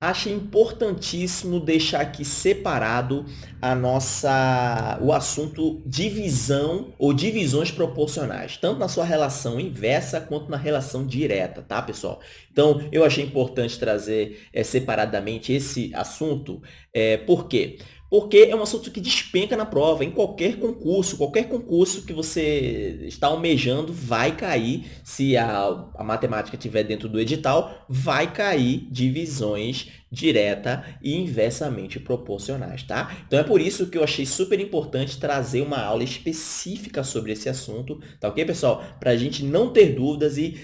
Achei importantíssimo deixar aqui separado a nossa, o assunto divisão ou divisões proporcionais, tanto na sua relação inversa quanto na relação direta, tá, pessoal? Então, eu achei importante trazer é, separadamente esse assunto, é, por quê? porque é um assunto que despenca na prova, em qualquer concurso, qualquer concurso que você está almejando vai cair, se a, a matemática estiver dentro do edital, vai cair divisões direta e inversamente proporcionais, tá? Então é por isso que eu achei super importante trazer uma aula específica sobre esse assunto, tá ok, pessoal? Para a gente não ter dúvidas e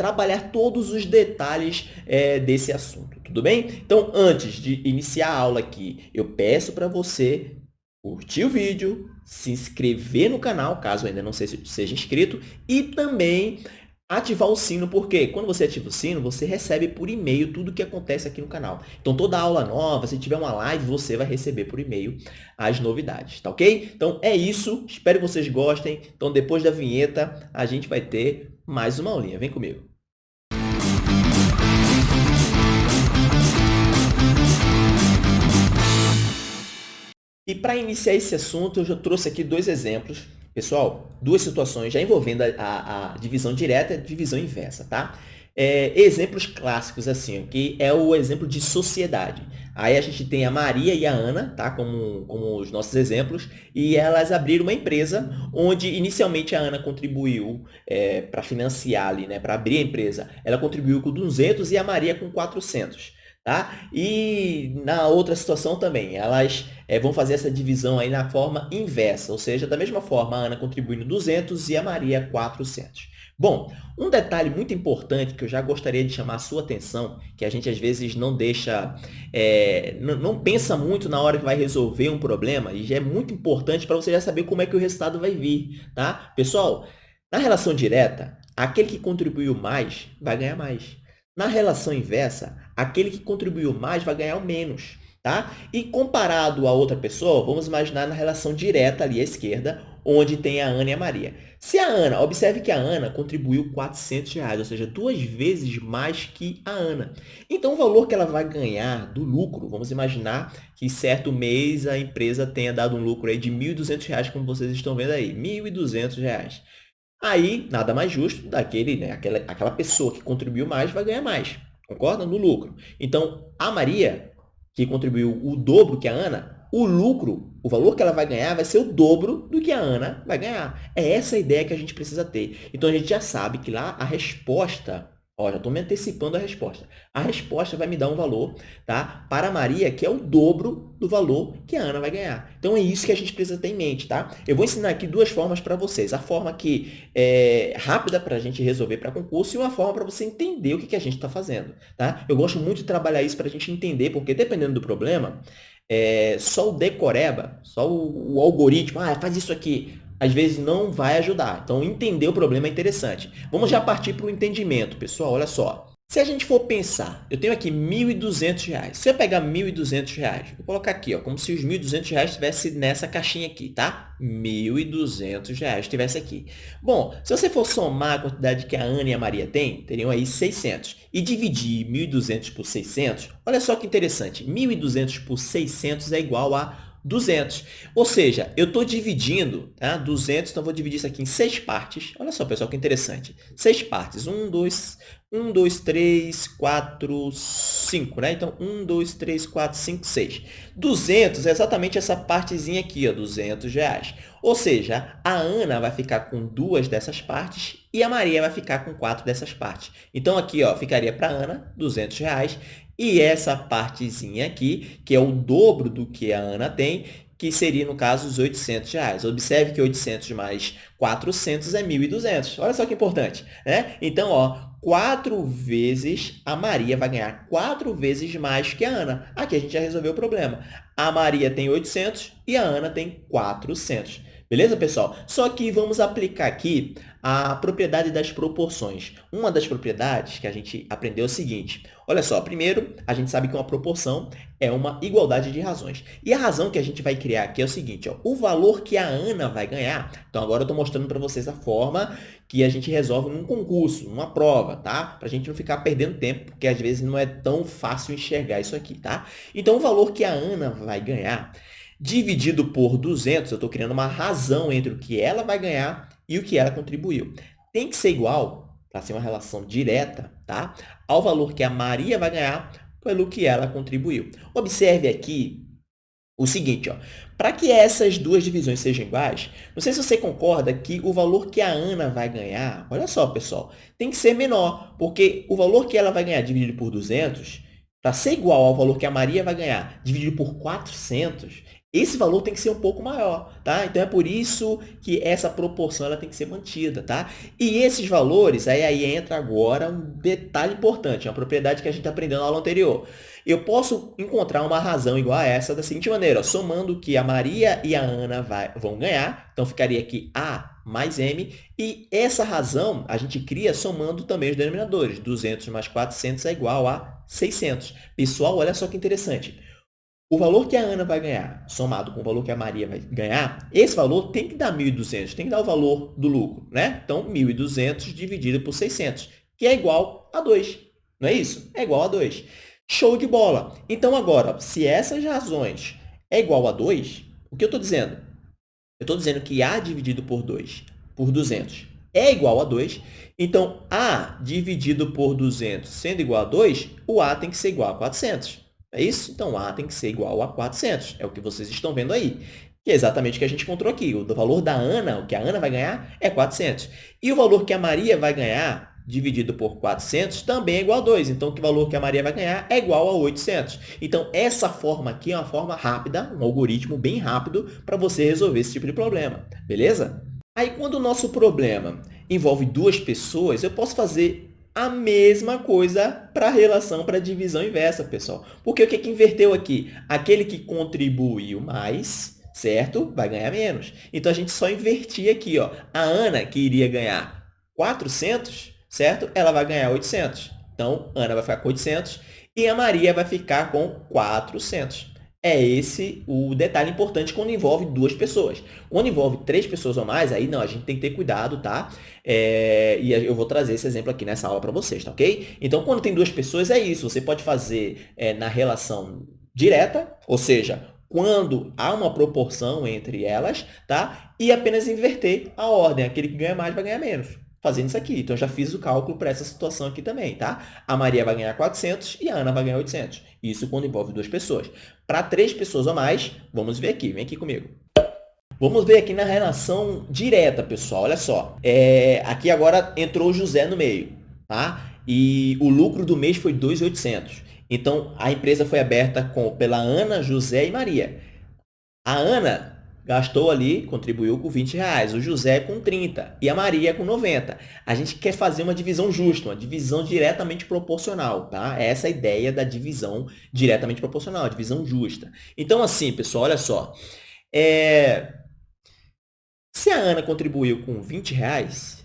trabalhar todos os detalhes é, desse assunto, tudo bem? Então, antes de iniciar a aula aqui, eu peço para você curtir o vídeo, se inscrever no canal, caso ainda não seja inscrito, e também ativar o sino, porque quando você ativa o sino, você recebe por e-mail tudo o que acontece aqui no canal. Então, toda aula nova, se tiver uma live, você vai receber por e-mail as novidades, tá ok? Então, é isso. Espero que vocês gostem. Então, depois da vinheta, a gente vai ter mais uma aulinha. Vem comigo. E para iniciar esse assunto, eu já trouxe aqui dois exemplos. Pessoal, duas situações já envolvendo a, a, divisão direta e a divisão inversa, tá? É, exemplos clássicos, assim, que é o exemplo de sociedade. Aí a gente tem a Maria e a Ana, tá? Como, como os nossos exemplos, e elas abriram uma empresa onde inicialmente a Ana contribuiu é, para financiar ali, né? Para abrir a empresa, ela contribuiu com 200 e a Maria com 400. Tá? E na outra situação também, elas é, vão fazer essa divisão aí na forma inversa, ou seja, da mesma forma, a Ana contribuindo 200 e a Maria 400. Bom, um detalhe muito importante que eu já gostaria de chamar a sua atenção, que a gente às vezes não deixa, é, não pensa muito na hora que vai resolver um problema, e já é muito importante para você já saber como é que o resultado vai vir, tá? Pessoal, na relação direta, aquele que contribuiu mais vai ganhar mais. Na relação inversa, aquele que contribuiu mais vai ganhar o menos. Tá? E comparado a outra pessoa, vamos imaginar na relação direta ali à esquerda, onde tem a Ana e a Maria. Se a Ana, observe que a Ana contribuiu 400 reais, ou seja, duas vezes mais que a Ana. Então, o valor que ela vai ganhar do lucro, vamos imaginar que certo mês a empresa tenha dado um lucro aí de R$ 1.200, como vocês estão vendo aí, R$ 1.200. Aí, nada mais justo daquele, né, aquela, aquela pessoa que contribuiu mais vai ganhar mais. Concorda? No lucro. Então, a Maria, que contribuiu o dobro que a Ana, o lucro, o valor que ela vai ganhar vai ser o dobro do que a Ana vai ganhar. É essa a ideia que a gente precisa ter. Então, a gente já sabe que lá a resposta Ó, já estou me antecipando a resposta. A resposta vai me dar um valor tá? para a Maria, que é o dobro do valor que a Ana vai ganhar. Então, é isso que a gente precisa ter em mente. Tá? Eu vou ensinar aqui duas formas para vocês. A forma que é rápida para a gente resolver para concurso e uma forma para você entender o que, que a gente está fazendo. Tá? Eu gosto muito de trabalhar isso para a gente entender, porque dependendo do problema, é, só o decoreba, só o, o algoritmo, ah, faz isso aqui, às vezes não vai ajudar. Então, entender o problema é interessante. Vamos já partir para o entendimento, pessoal. Olha só. Se a gente for pensar, eu tenho aqui R$ 1.200. Se eu pegar R$ 1.200, vou colocar aqui, ó, como se os R$ 1.200 estivesse nessa caixinha aqui, tá? R$ 1.200 estivesse aqui. Bom, se você for somar a quantidade que a Ana e a Maria têm, teriam aí 600. E dividir 1.200 por 600, olha só que interessante. 1.200 por 600 é igual a 200. Ou seja, eu estou dividindo tá? 200, então vou dividir isso aqui em seis partes. Olha só, pessoal, que interessante. Seis partes. 1, 2, 1, 2, 3, 4, 5. Né? Então, 1, 2, 3, 4, 5, 6. 200 é exatamente essa partezinha aqui, ó, 200 reais. Ou seja, a Ana vai ficar com duas dessas partes e a Maria vai ficar com quatro dessas partes. Então, aqui ó, ficaria para a Ana 200 reais e essa partezinha aqui, que é o dobro do que a Ana tem, que seria, no caso, os 800 reais. Observe que 800 mais 400 é 1.200. Olha só que importante. Né? Então, ó, quatro vezes a Maria vai ganhar quatro vezes mais que a Ana. Aqui a gente já resolveu o problema. A Maria tem 800 e a Ana tem 400. Beleza, pessoal? Só que vamos aplicar aqui a propriedade das proporções. Uma das propriedades que a gente aprendeu é o seguinte. Olha só, primeiro, a gente sabe que uma proporção é uma igualdade de razões. E a razão que a gente vai criar aqui é o seguinte, ó, o valor que a Ana vai ganhar. Então, agora eu estou mostrando para vocês a forma que a gente resolve num concurso, numa prova, tá? Para a gente não ficar perdendo tempo, porque às vezes não é tão fácil enxergar isso aqui, tá? Então, o valor que a Ana vai ganhar dividido por 200, eu estou criando uma razão entre o que ela vai ganhar e o que ela contribuiu. Tem que ser igual, para ser uma relação direta, tá? ao valor que a Maria vai ganhar pelo que ela contribuiu. Observe aqui o seguinte, para que essas duas divisões sejam iguais, não sei se você concorda que o valor que a Ana vai ganhar, olha só, pessoal, tem que ser menor, porque o valor que ela vai ganhar dividido por 200, para ser igual ao valor que a Maria vai ganhar dividido por 400, esse valor tem que ser um pouco maior, tá? Então, é por isso que essa proporção ela tem que ser mantida, tá? E esses valores, aí, aí entra agora um detalhe importante, uma propriedade que a gente aprendeu na aula anterior. Eu posso encontrar uma razão igual a essa da seguinte maneira, ó, somando que a Maria e a Ana vai, vão ganhar, então ficaria aqui A mais M, e essa razão a gente cria somando também os denominadores. 200 mais 400 é igual a 600. Pessoal, olha só que interessante. O valor que a Ana vai ganhar, somado com o valor que a Maria vai ganhar, esse valor tem que dar 1.200, tem que dar o valor do lucro, né? Então, 1.200 dividido por 600, que é igual a 2. Não é isso? É igual a 2. Show de bola! Então, agora, se essas razões é igual a 2, o que eu estou dizendo? Eu estou dizendo que A dividido por 2, por 200, é igual a 2. Então, A dividido por 200 sendo igual a 2, o A tem que ser igual a 400. É isso? Então, A tem que ser igual a 400. É o que vocês estão vendo aí. Que é exatamente o que a gente encontrou aqui. O valor da Ana, o que a Ana vai ganhar, é 400. E o valor que a Maria vai ganhar, dividido por 400, também é igual a 2. Então, o valor que a Maria vai ganhar é igual a 800. Então, essa forma aqui é uma forma rápida, um algoritmo bem rápido para você resolver esse tipo de problema. Beleza? Aí, quando o nosso problema envolve duas pessoas, eu posso fazer a mesma coisa para a relação para a divisão inversa, pessoal. Porque o que, que inverteu aqui? Aquele que contribuiu mais, certo? Vai ganhar menos. Então, a gente só invertia aqui. Ó. A Ana, que iria ganhar 400, certo? Ela vai ganhar 800. Então, Ana vai ficar com 800 e a Maria vai ficar com 400. É esse o detalhe importante quando envolve duas pessoas. Quando envolve três pessoas ou mais, aí não, a gente tem que ter cuidado, tá? É, e eu vou trazer esse exemplo aqui nessa aula para vocês, tá ok? Então, quando tem duas pessoas, é isso. Você pode fazer é, na relação direta, ou seja, quando há uma proporção entre elas, tá? E apenas inverter a ordem. Aquele que ganha mais vai ganhar menos fazendo isso aqui. Então, já fiz o cálculo para essa situação aqui também, tá? A Maria vai ganhar 400 e a Ana vai ganhar 800. Isso quando envolve duas pessoas. Para três pessoas ou mais, vamos ver aqui. Vem aqui comigo. Vamos ver aqui na relação direta, pessoal. Olha só. É, aqui agora entrou o José no meio, tá? E o lucro do mês foi 2.800. Então, a empresa foi aberta com, pela Ana, José e Maria. A Ana gastou ali, contribuiu com 20 reais, o José com 30 e a Maria com 90. A gente quer fazer uma divisão justa, uma divisão diretamente proporcional, tá? Essa é a ideia da divisão diretamente proporcional, a divisão justa. Então, assim, pessoal, olha só. É... Se a Ana contribuiu com 20 reais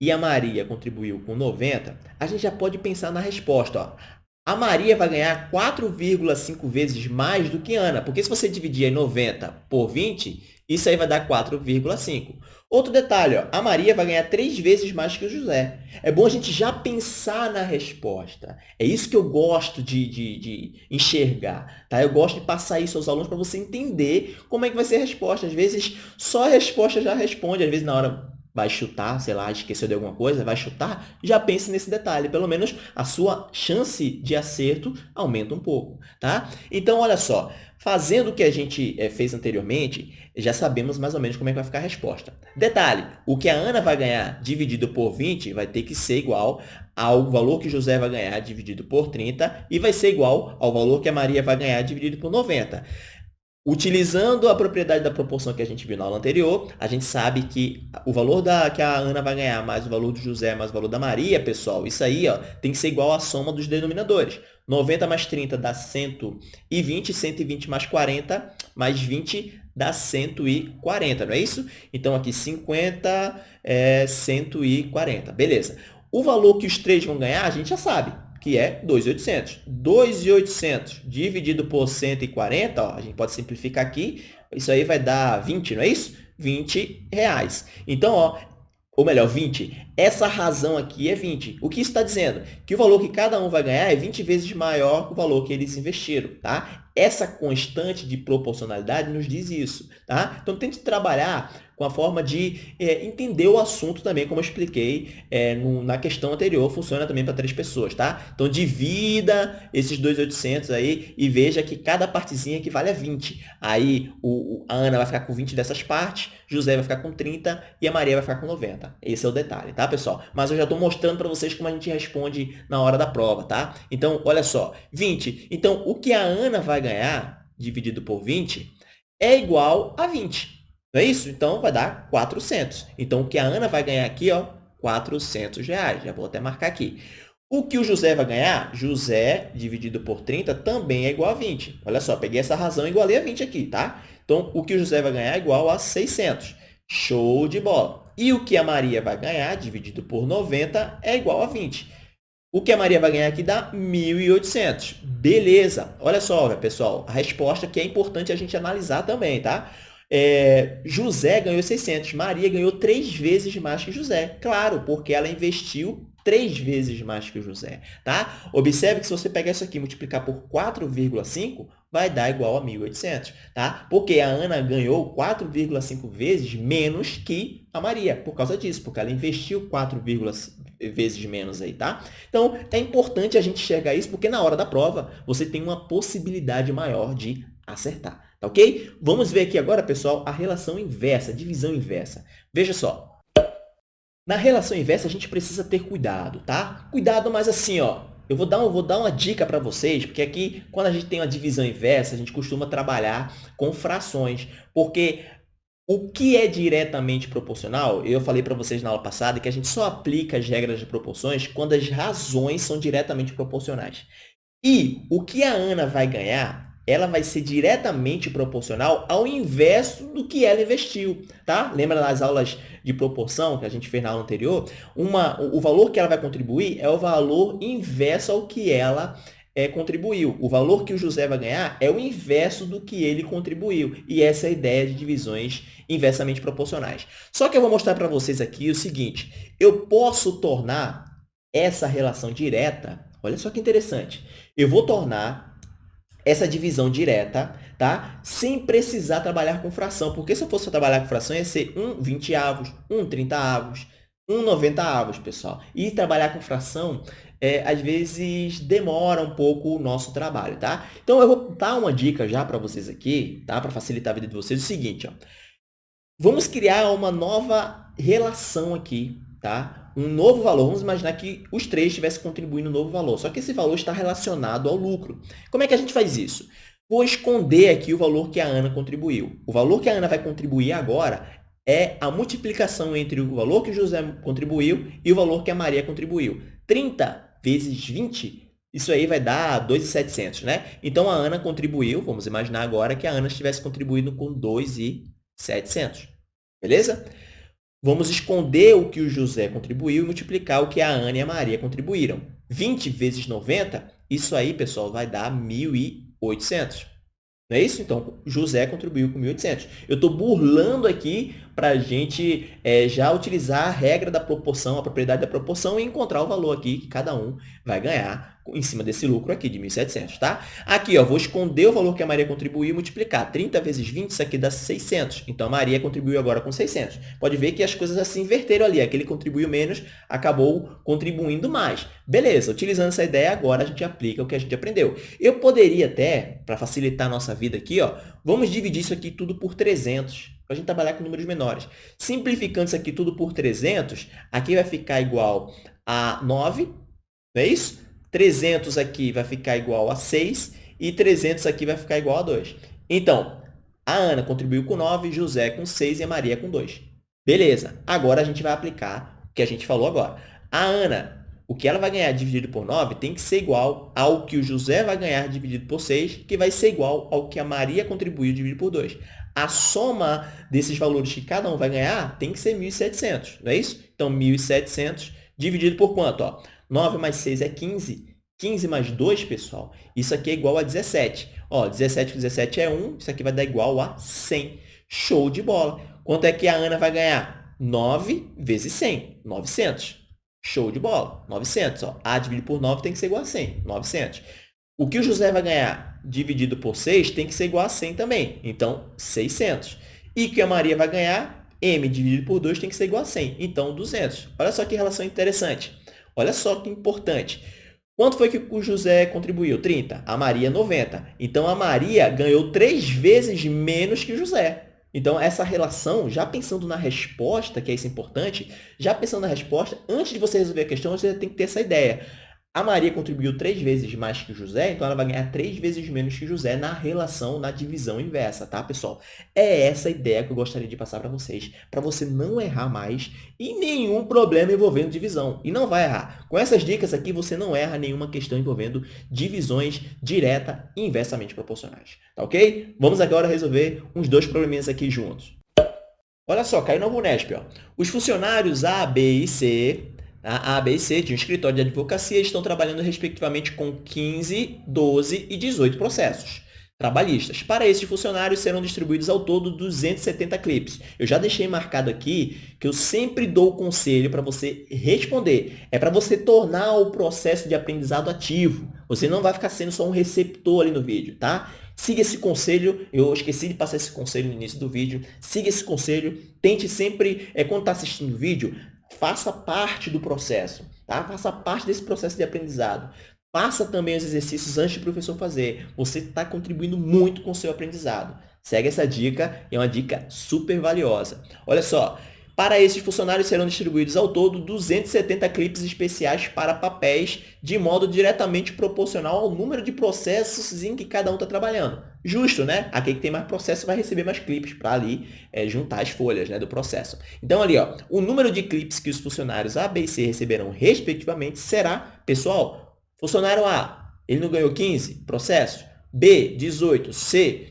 e a Maria contribuiu com 90, a gente já pode pensar na resposta. Ó. A Maria vai ganhar 4,5 vezes mais do que Ana, porque se você dividir 90 por 20, isso aí vai dar 4,5. Outro detalhe, ó, a Maria vai ganhar 3 vezes mais que o José. É bom a gente já pensar na resposta. É isso que eu gosto de, de, de enxergar. Tá? Eu gosto de passar isso aos alunos para você entender como é que vai ser a resposta. Às vezes, só a resposta já responde. Às vezes, na hora vai chutar, sei lá, esqueceu de alguma coisa, vai chutar, já pense nesse detalhe. Pelo menos a sua chance de acerto aumenta um pouco, tá? Então, olha só, fazendo o que a gente é, fez anteriormente, já sabemos mais ou menos como é que vai ficar a resposta. Detalhe, o que a Ana vai ganhar dividido por 20 vai ter que ser igual ao valor que José vai ganhar dividido por 30 e vai ser igual ao valor que a Maria vai ganhar dividido por 90. Utilizando a propriedade da proporção que a gente viu na aula anterior, a gente sabe que o valor da, que a Ana vai ganhar mais o valor do José mais o valor da Maria, pessoal, isso aí ó, tem que ser igual à soma dos denominadores. 90 mais 30 dá 120, 120 mais 40 mais 20 dá 140, não é isso? Então, aqui 50 é 140, beleza. O valor que os três vão ganhar, a gente já sabe, que é 2.800. 2.800 dividido por 140, ó, a gente pode simplificar aqui, isso aí vai dar 20, não é isso? 20 reais. Então, ó, ou melhor, 20. Essa razão aqui é 20. O que está dizendo? Que o valor que cada um vai ganhar é 20 vezes maior que o valor que eles investiram, tá? Essa constante de proporcionalidade nos diz isso, tá? Então, tente trabalhar com a forma de é, entender o assunto também, como eu expliquei é, no, na questão anterior, funciona também para três pessoas, tá? Então, divida esses 2.800 aí e veja que cada partezinha equivale a 20. Aí, o, a Ana vai ficar com 20 dessas partes, José vai ficar com 30 e a Maria vai ficar com 90. Esse é o detalhe, tá, pessoal? Mas eu já estou mostrando para vocês como a gente responde na hora da prova, tá? Então, olha só, 20. Então, o que a Ana vai ganhar, dividido por 20, é igual a 20. Não é isso? Então, vai dar 400. Então, o que a Ana vai ganhar aqui, ó, 400 reais. Já vou até marcar aqui. O que o José vai ganhar? José dividido por 30 também é igual a 20. Olha só, peguei essa razão e igualei a 20 aqui, tá? Então, o que o José vai ganhar é igual a 600. Show de bola. E o que a Maria vai ganhar, dividido por 90, é igual a 20. O que a Maria vai ganhar aqui dá 1.800. Beleza. Olha só, pessoal, a resposta que é importante a gente analisar também, tá? É, José ganhou 600, Maria ganhou três vezes mais que José. Claro, porque ela investiu três vezes mais que José, tá? Observe que se você pegar isso aqui e multiplicar por 4,5, vai dar igual a 1.800, tá? Porque a Ana ganhou 4,5 vezes menos que a Maria, por causa disso, porque ela investiu 4, vezes menos aí, tá? Então, é importante a gente enxergar isso, porque na hora da prova, você tem uma possibilidade maior de acertar. Tá ok? Vamos ver aqui agora, pessoal, a relação inversa, divisão inversa. Veja só. Na relação inversa, a gente precisa ter cuidado, tá? Cuidado, mas assim, ó, eu vou dar, vou dar uma dica para vocês, porque aqui, quando a gente tem uma divisão inversa, a gente costuma trabalhar com frações, porque o que é diretamente proporcional, eu falei para vocês na aula passada que a gente só aplica as regras de proporções quando as razões são diretamente proporcionais. E o que a Ana vai ganhar ela vai ser diretamente proporcional ao inverso do que ela investiu, tá? Lembra das aulas de proporção que a gente fez na aula anterior? Uma, o valor que ela vai contribuir é o valor inverso ao que ela é, contribuiu. O valor que o José vai ganhar é o inverso do que ele contribuiu. E essa é a ideia de divisões inversamente proporcionais. Só que eu vou mostrar para vocês aqui o seguinte. Eu posso tornar essa relação direta, olha só que interessante. Eu vou tornar essa divisão direta, tá? Sem precisar trabalhar com fração, porque se eu fosse trabalhar com fração, ia ser 1 20 avos, 1 30 avos, 1 90 avos, pessoal. E trabalhar com fração, é, às vezes, demora um pouco o nosso trabalho, tá? Então, eu vou dar uma dica já para vocês aqui, tá? Para facilitar a vida de vocês, é o seguinte, ó. Vamos criar uma nova relação aqui, tá? Um novo valor. Vamos imaginar que os três estivessem contribuindo um novo valor, só que esse valor está relacionado ao lucro. Como é que a gente faz isso? Vou esconder aqui o valor que a Ana contribuiu. O valor que a Ana vai contribuir agora é a multiplicação entre o valor que o José contribuiu e o valor que a Maria contribuiu. 30 vezes 20, isso aí vai dar 2.700, né? Então, a Ana contribuiu, vamos imaginar agora que a Ana estivesse contribuindo com 2.700. Beleza? Vamos esconder o que o José contribuiu e multiplicar o que a Ana e a Maria contribuíram. 20 vezes 90, isso aí, pessoal, vai dar 1.800. Não é isso? Então, José contribuiu com 1.800. Eu estou burlando aqui para a gente é, já utilizar a regra da proporção, a propriedade da proporção e encontrar o valor aqui que cada um vai ganhar em cima desse lucro aqui de 1.700, tá? Aqui, ó, vou esconder o valor que a Maria contribuiu e multiplicar. 30 vezes 20, isso aqui dá 600. Então, a Maria contribuiu agora com 600. Pode ver que as coisas assim inverteram ali. Aquele contribuiu menos, acabou contribuindo mais. Beleza, utilizando essa ideia, agora a gente aplica o que a gente aprendeu. Eu poderia até, para facilitar a nossa vida aqui, ó, vamos dividir isso aqui tudo por 300 para a gente trabalhar com números menores. Simplificando isso aqui tudo por 300, aqui vai ficar igual a 9, não é isso? 300 aqui vai ficar igual a 6 e 300 aqui vai ficar igual a 2. Então, a Ana contribuiu com 9, José com 6 e a Maria com 2. Beleza, agora a gente vai aplicar o que a gente falou agora. A Ana, o que ela vai ganhar dividido por 9 tem que ser igual ao que o José vai ganhar dividido por 6, que vai ser igual ao que a Maria contribuiu dividido por 2. A soma desses valores que cada um vai ganhar tem que ser 1.700, não é isso? Então, 1.700 dividido por quanto? Ó, 9 mais 6 é 15. 15 mais 2, pessoal, isso aqui é igual a 17. Ó, 17 com 17 é 1, isso aqui vai dar igual a 100. Show de bola. Quanto é que a Ana vai ganhar? 9 vezes 100, 900. Show de bola, 900. Ó. A dividido por 9 tem que ser igual a 100, 900. O que o José vai ganhar dividido por 6 tem que ser igual a 100 também. Então, 600. E o que a Maria vai ganhar? M dividido por 2 tem que ser igual a 100. Então, 200. Olha só que relação interessante. Olha só que importante. Quanto foi que o José contribuiu? 30. A Maria, 90. Então, a Maria ganhou três vezes menos que o José. Então, essa relação, já pensando na resposta, que é isso importante, já pensando na resposta, antes de você resolver a questão, você tem que ter essa ideia. A Maria contribuiu três vezes mais que José, então ela vai ganhar três vezes menos que José na relação, na divisão inversa, tá, pessoal? É essa a ideia que eu gostaria de passar para vocês, para você não errar mais e nenhum problema envolvendo divisão. E não vai errar. Com essas dicas aqui, você não erra nenhuma questão envolvendo divisões direta e inversamente proporcionais, tá ok? Vamos agora resolver uns dois probleminhas aqui juntos. Olha só, caiu no Unesp, ó. Os funcionários A, B e C a A, B C de um escritório de advocacia estão trabalhando respectivamente com 15, 12 e 18 processos trabalhistas. Para esses funcionários serão distribuídos ao todo 270 clipes. Eu já deixei marcado aqui que eu sempre dou o conselho para você responder. É para você tornar o processo de aprendizado ativo. Você não vai ficar sendo só um receptor ali no vídeo, tá? Siga esse conselho, eu esqueci de passar esse conselho no início do vídeo. Siga esse conselho, tente sempre, é, quando está assistindo o vídeo, faça parte do processo, tá? Faça parte desse processo de aprendizado. Faça também os exercícios antes do professor fazer. Você está contribuindo muito com o seu aprendizado. Segue essa dica, é uma dica super valiosa. Olha só, para esses funcionários serão distribuídos ao todo 270 clipes especiais para papéis de modo diretamente proporcional ao número de processos em que cada um está trabalhando. Justo, né? Aquele que tem mais processo vai receber mais clipes para ali é, juntar as folhas né, do processo. Então, ali, ó, o número de clipes que os funcionários A, B e C receberão respectivamente será, pessoal, funcionário A, ele não ganhou 15 processos? B, 18, C,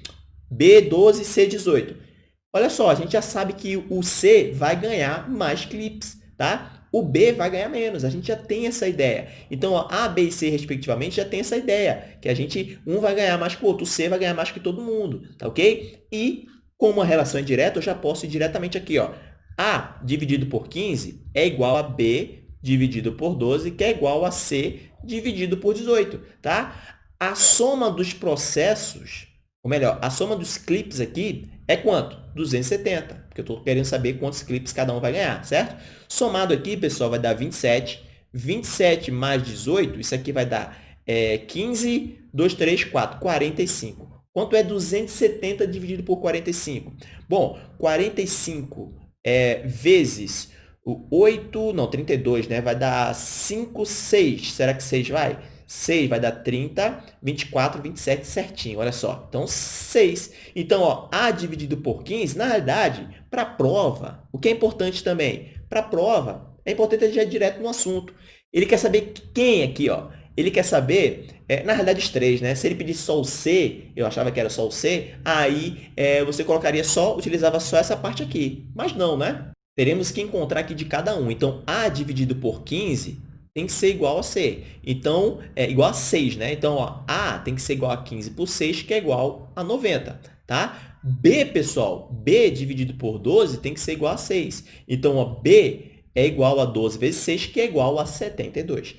B, 12, C, 18. Olha só, a gente já sabe que o C vai ganhar mais clips, tá? O B vai ganhar menos, a gente já tem essa ideia. Então, ó, A, B e C, respectivamente, já tem essa ideia, que a gente, um vai ganhar mais que o outro, o C vai ganhar mais que todo mundo, tá ok? E, como a relação é direta, eu já posso ir diretamente aqui, ó. A dividido por 15 é igual a B dividido por 12, que é igual a C dividido por 18, tá? A soma dos processos, ou melhor, a soma dos clips aqui é quanto? 270, porque eu estou querendo saber quantos clipes cada um vai ganhar, certo? Somado aqui, pessoal, vai dar 27. 27 mais 18, isso aqui vai dar é, 15, 2, 3, 4, 45. Quanto é 270 dividido por 45? Bom, 45 é, vezes o 8, não, 32, né? Vai dar 5, 6. Será que 6 vai? 6 vai dar 30, 24, 27 certinho, olha só. Então, 6. Então, ó, A dividido por 15, na realidade, para a prova, o que é importante também? Para a prova, é importante a gente ir direto no assunto. Ele quer saber quem aqui, ó. Ele quer saber, é, na realidade, os três, né? Se ele pedisse só o C, eu achava que era só o C, aí é, você colocaria só, utilizava só essa parte aqui. Mas não, né? Teremos que encontrar aqui de cada um. Então, A dividido por 15 tem que ser igual a C. Então, é igual a 6, né? Então, ó, A tem que ser igual a 15 por 6, que é igual a 90, tá? B, pessoal, B dividido por 12 tem que ser igual a 6. Então, ó, B é igual a 12 vezes 6, que é igual a 72.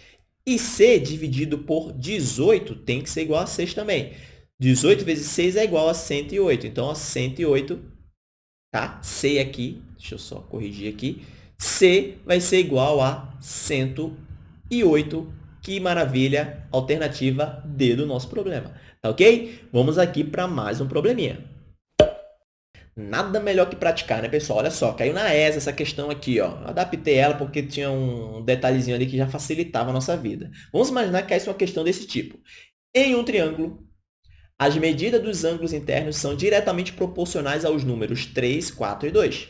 E C dividido por 18 tem que ser igual a 6 também. 18 vezes 6 é igual a 108. Então, ó, 108, tá? C aqui, deixa eu só corrigir aqui. C vai ser igual a 108 e 8. Que maravilha! Alternativa D do nosso problema. Tá ok? Vamos aqui para mais um probleminha. Nada melhor que praticar, né, pessoal? Olha só, caiu na ESA essa questão aqui, ó. Adaptei ela porque tinha um detalhezinho ali que já facilitava a nossa vida. Vamos imaginar que caísse uma questão desse tipo. Em um triângulo, as medidas dos ângulos internos são diretamente proporcionais aos números 3, 4 e 2.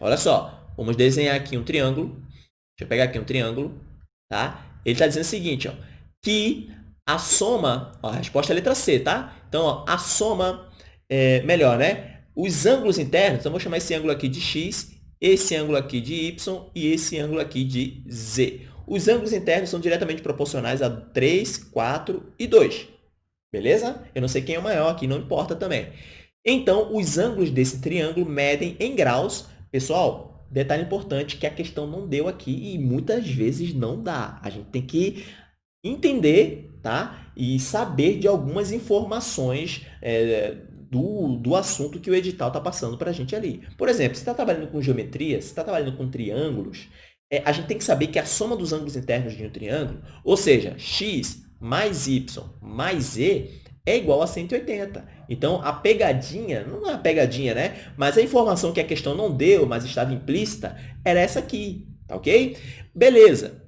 Olha só, vamos desenhar aqui um triângulo. Deixa eu pegar aqui um triângulo. Tá? Ele está dizendo o seguinte, ó, que a soma, ó, a resposta é a letra C, tá? Então, ó, a soma, é, melhor, né? Os ângulos internos, então, vou chamar esse ângulo aqui de x, esse ângulo aqui de y e esse ângulo aqui de z. os ângulos internos são diretamente proporcionais a 3, 4 e 2. Beleza? Eu não sei quem é o maior aqui, não importa também. Então, os ângulos desse triângulo medem em graus. Pessoal, detalhe importante que a questão não deu aqui e muitas vezes não dá. A gente tem que entender tá? e saber de algumas informações é, do, do assunto que o edital está passando para a gente ali. Por exemplo, se está trabalhando com geometria, se está trabalhando com triângulos, é, a gente tem que saber que a soma dos ângulos internos de um triângulo, ou seja, x mais y mais z, é igual a 180. Então, a pegadinha, não é uma pegadinha, né? Mas a informação que a questão não deu, mas estava implícita, era essa aqui, tá ok? Beleza.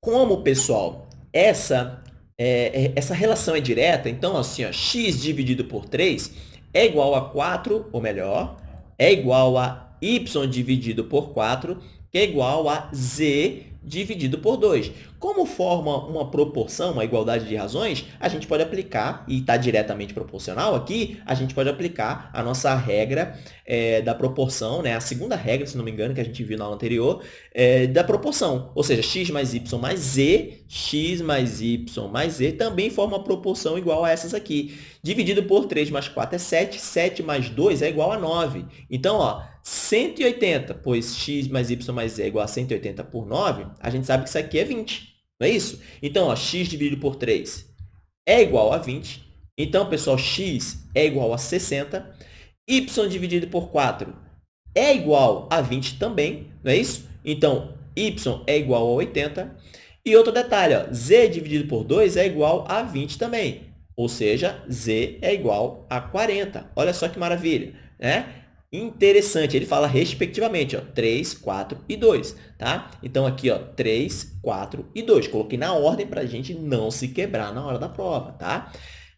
Como, pessoal, essa, é, é essa relação é direta, então, assim, ó, x dividido por 3 é igual a 4, ou melhor, é igual a y dividido por 4, que é igual a z dividido por 2. Como forma uma proporção, uma igualdade de razões, a gente pode aplicar, e está diretamente proporcional aqui, a gente pode aplicar a nossa regra é, da proporção, né? a segunda regra, se não me engano, que a gente viu na aula anterior, é, da proporção. Ou seja, x mais y mais z, x mais y mais z, também forma uma proporção igual a essas aqui. Dividido por 3 mais 4 é 7, 7 mais 2 é igual a 9. Então, ó, 180, pois x mais y mais z é igual a 180 por 9, a gente sabe que isso aqui é 20. Não é isso? Então, ó, x dividido por 3 é igual a 20. Então, pessoal, x é igual a 60. y dividido por 4 é igual a 20 também, não é isso? Então, y é igual a 80. E outro detalhe, ó, z dividido por 2 é igual a 20 também. Ou seja, z é igual a 40. Olha só que maravilha. Né? Interessante. Ele fala respectivamente, ó, 3, 4 e 2, tá? Então, aqui, ó, 3, 4 e 2. Coloquei na ordem para a gente não se quebrar na hora da prova, tá?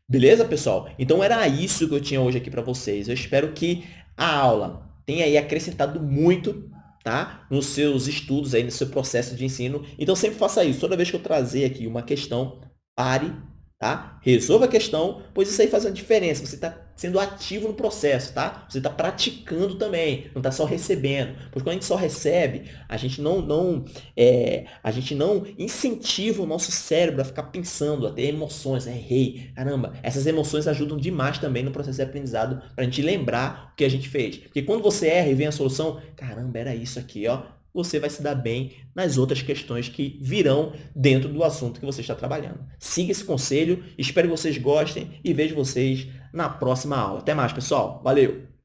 Beleza, pessoal? Então, era isso que eu tinha hoje aqui para vocês. Eu espero que a aula tenha aí acrescentado muito tá? nos seus estudos, aí, no seu processo de ensino. Então, sempre faça isso. Toda vez que eu trazer aqui uma questão, pare, Tá? Resolva a questão, pois isso aí faz uma diferença. Você está sendo ativo no processo, tá? Você está praticando também, não está só recebendo. Porque quando a gente só recebe, a gente não, não, é, a gente não incentiva o nosso cérebro a ficar pensando, a ter emoções. Né? Errei, caramba. Essas emoções ajudam demais também no processo de aprendizado para a gente lembrar o que a gente fez. Porque quando você erra e vem a solução, caramba, era isso aqui, ó você vai se dar bem nas outras questões que virão dentro do assunto que você está trabalhando. Siga esse conselho, espero que vocês gostem e vejo vocês na próxima aula. Até mais, pessoal. Valeu!